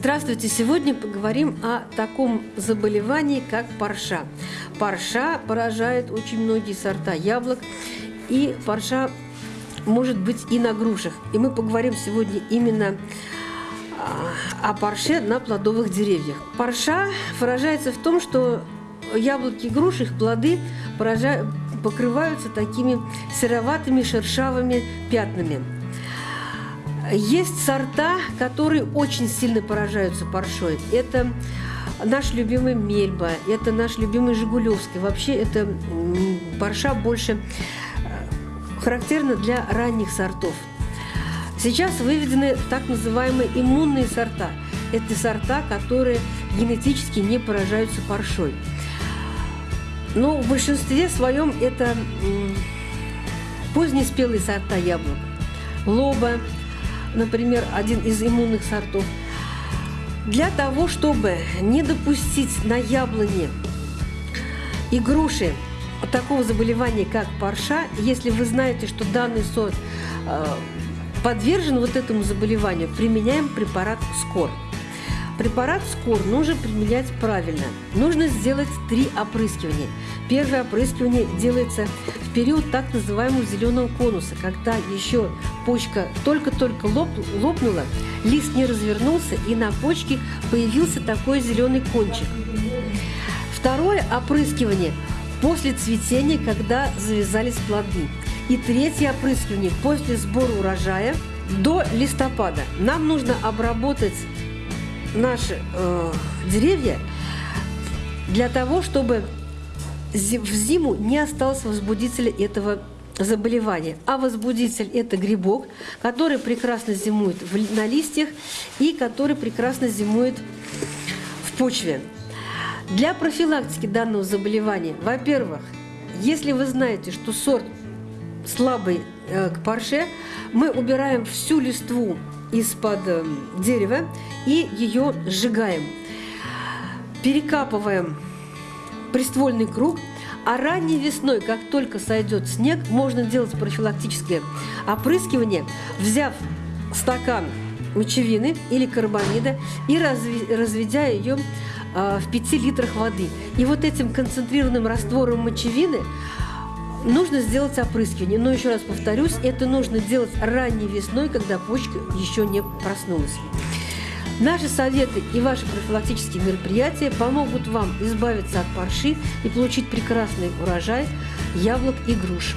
Здравствуйте! Сегодня поговорим о таком заболевании, как парша. Парша поражает очень многие сорта яблок, и парша может быть и на грушах. И мы поговорим сегодня именно а, о парше на плодовых деревьях. Парша выражается в том, что яблоки и груши, их плоды поражают, покрываются такими сероватыми шершавыми пятнами. Есть сорта, которые очень сильно поражаются паршой. Это наш любимый Мельба, это наш любимый Жигулевский. Вообще это парша больше э, характерна для ранних сортов. Сейчас выведены так называемые иммунные сорта. Это сорта, которые генетически не поражаются паршой. Но в большинстве своем это позднеспелые сорта яблок. Лоба, например, один из иммунных сортов. Для того, чтобы не допустить на яблоне и груши такого заболевания, как парша, если вы знаете, что данный сорт э, подвержен вот этому заболеванию, применяем препарат СКОР. Препарат СКОР нужно применять правильно. Нужно сделать три опрыскивания. Первое опрыскивание делается период так называемого зеленого конуса, когда еще почка только-только лоп, лопнула, лист не развернулся, и на почке появился такой зеленый кончик. Второе опрыскивание после цветения, когда завязались плоды. И третье опрыскивание после сбора урожая до листопада. Нам нужно обработать наши э, деревья для того, чтобы в зиму не осталось возбудителя этого заболевания. А возбудитель – это грибок, который прекрасно зимует на листьях и который прекрасно зимует в почве. Для профилактики данного заболевания, во-первых, если вы знаете, что сорт слабый э, к парше, мы убираем всю листву из-под э, дерева и ее сжигаем. Перекапываем приствольный круг, а ранней весной, как только сойдет снег, можно делать профилактическое опрыскивание, взяв стакан мочевины или карбамида и разведя ее э, в 5 литрах воды. И вот этим концентрированным раствором мочевины нужно сделать опрыскивание. Но еще раз повторюсь, это нужно делать ранней весной, когда почка еще не проснулась. Наши советы и ваши профилактические мероприятия помогут вам избавиться от парши и получить прекрасный урожай яблок и груш.